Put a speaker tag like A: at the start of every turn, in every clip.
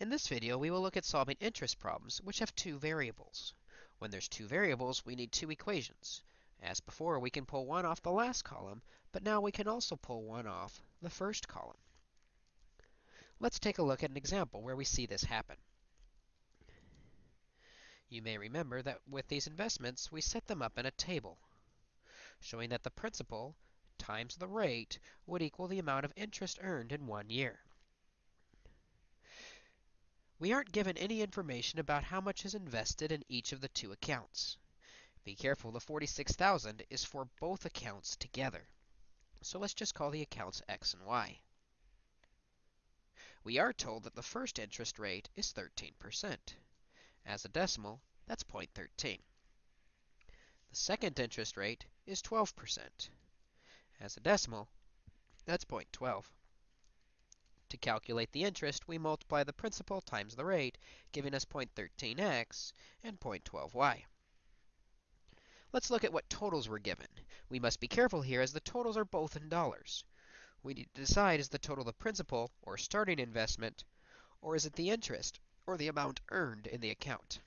A: In this video, we will look at solving interest problems which have two variables. When there's two variables, we need two equations. As before, we can pull one off the last column, but now we can also pull one off the first column. Let's take a look at an example where we see this happen. You may remember that with these investments, we set them up in a table, showing that the principal times the rate would equal the amount of interest earned in one year. We aren't given any information about how much is invested in each of the two accounts. Be careful, the 46,000 is for both accounts together. So let's just call the accounts x and y. We are told that the first interest rate is 13%. As a decimal, that's 0.13. The second interest rate is 12%. As a decimal, that's 0.12. To calculate the interest, we multiply the principal times the rate, giving us 0.13x and 0.12y. Let's look at what totals we're given. We must be careful here as the totals are both in dollars. We need to decide is the total the principal, or starting investment, or is it the interest, or the amount earned in the account.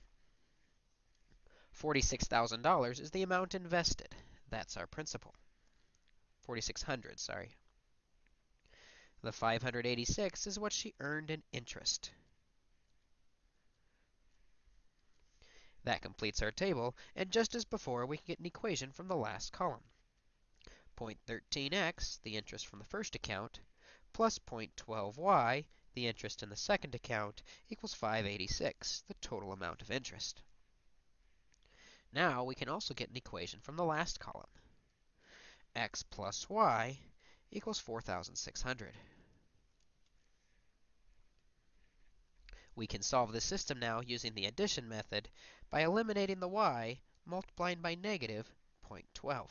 A: $46,000 is the amount invested. That's our principal. 4600, sorry. The 586 is what she earned in interest. That completes our table, and just as before, we can get an equation from the last column. 0.13x, the interest from the first account, plus 0.12y, the interest in the second account, equals 586, the total amount of interest. Now, we can also get an equation from the last column. x plus y equals 4,600. We can solve this system now using the addition method by eliminating the y multiplying by negative 0.12.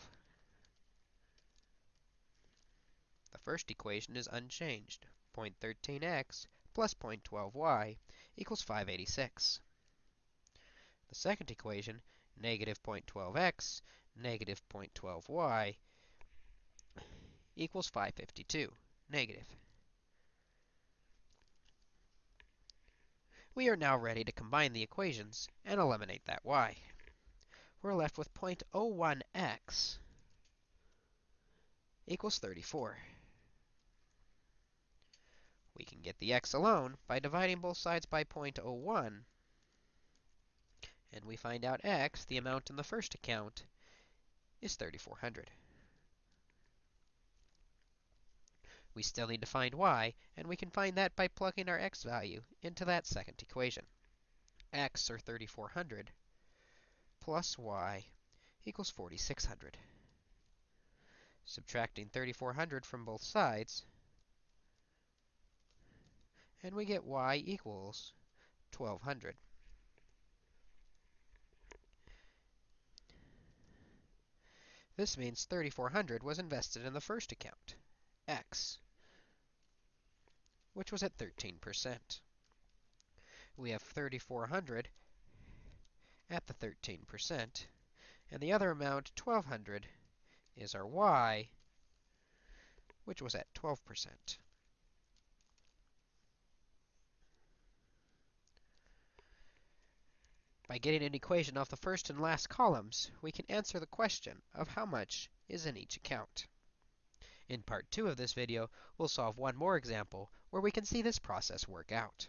A: The first equation is unchanged. 0.13x plus 0.12y equals 586. The second equation, negative 0.12x, negative 0.12y, equals 552, negative. We are now ready to combine the equations and eliminate that y. We're left with 0.01x equals 34. We can get the x alone by dividing both sides by 0.01, and we find out x, the amount in the first account, is 3400. We still need to find y, and we can find that by plugging our x value into that second equation. x, or 3400, plus y equals 4600. Subtracting 3400 from both sides, and we get y equals 1200. This means 3400 was invested in the first account, x which was at 13%. We have 3,400 at the 13%, and the other amount, 1,200, is our y, which was at 12%. By getting an equation off the first and last columns, we can answer the question of how much is in each account. In part 2 of this video, we'll solve one more example where we can see this process work out.